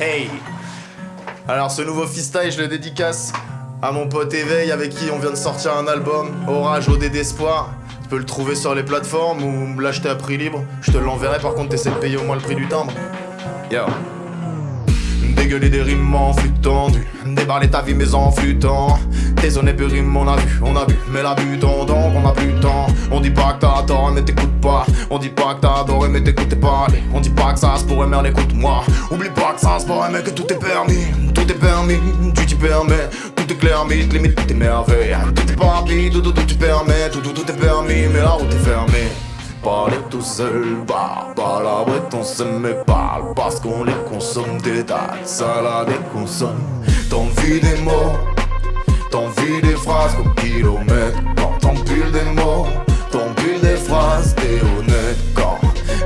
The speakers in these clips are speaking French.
Hey Alors ce nouveau freestyle, je le dédicace à mon pote Éveil avec qui on vient de sortir un album, Orage OD d'espoir. Tu peux le trouver sur les plateformes ou l'acheter à prix libre. Je te l'enverrai par contre t'essaies de payer au moins le prix du timbre. Yo Dégueuler des rimes en flux tendu Déballer ta vie mais en flûtant Désolé peu rimes on a vu, on a vu Mais la butant donc on a plus de temps. On dit pas que t'as tort mais t'écoutes pas. On dit pas que t'as adoré mais t'écoutes pas. On dit pas que ça se pourrait merde écoute-moi Oublie pas que ça se pourrait mais que tout est permis. Tout est permis, tu t'y permets. Tout est clair, mythe, limite tout est merveille Tout est parti, tout, tout, tout, tu permets Tout, tout, tout est permis mais la route est fermée Parler tout seul, bah, palabrettes on se met parle Parce qu'on les consomme des dates, salade et consomme T'envie des mots, t'envie des phrases au kilomètre Quand t'empiles des mots, t'empiles des phrases T'es honnête quand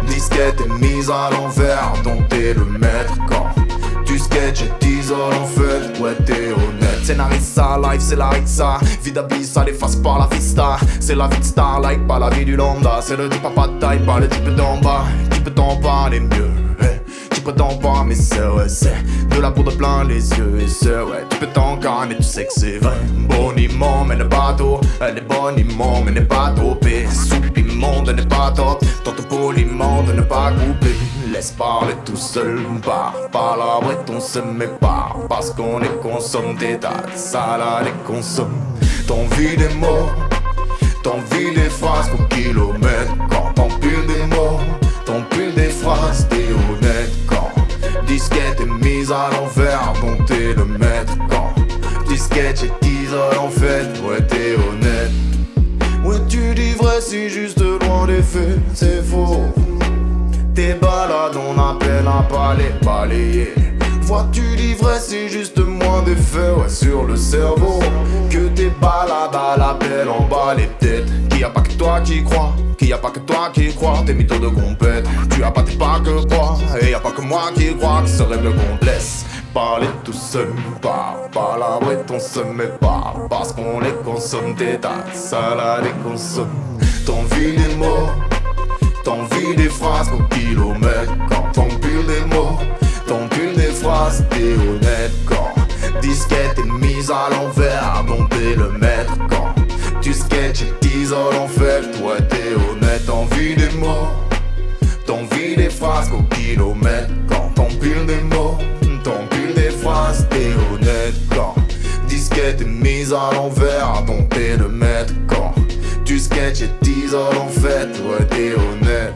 disquette est mise à l'envers Dont t'es le maître quand tu sketch et t'isoles en fait Ouais t'es honnête. Scénarista, life c'est la ça d'abysse, ça l'efface par la vista. C'est la vie de Starlight, pas la vie du lambda. C'est le type à pas de taille, pas le type d'en bas. Qui peut t'en parler mieux Peut t'en pas mais c'est ouais c'est De la poudre plein les yeux et c'est ouais Tu peux t'en mais tu sais que c'est vrai. Boniment mais le bateau Elle est boniment mais n'est pas topée Soupe immonde n'est pas top Tente poliment de ne pas couper. Laisse parler tout seul, par palabre on se met pas. Parce qu'on les consomme des dates, salade les consomme. T'envie des mots, t'envie des phrases pour kilomètres. Quand t'empiles des mots, à l'envers, dont t'es le maître Quand disquette est isole en fait, ouais t'es honnête Ouais tu dis vrai si juste loin des faits, c'est faux tes balades, on appelle un palais balayé. Vois-tu l'ivraie, c'est juste moins d'effet ouais, sur le cerveau. Que tes balades à l'appel en bas les têtes. Qu'il a pas que toi qui crois, qu'il y a pas que toi qui crois, tes mythos de compète. Tu as pas tes pas que quoi, et y a pas que moi qui crois que ce rêve qu'on laisse. Parler tout seul, par palabre et on se met pas Parce qu'on les consomme des dates, salade et consomme T'envie des mots T'envie des phrases au kilomètre Quand t'empiles des mots. T'empiles des phrases, t'es honnête Quand disquette est mise à l'envers Dont t'es le maître Quand tu sketches et t'isoles en fait Toi t'es honnête, t'envie des mots des phrases au kilomètre. Quand t'empiles des mots T'empiles des phrases, t'es honnête Quand disquette est mise à l'envers Dont t'es le maître. Quand tu sketch et t'isoles en fait, ouais t'es honnête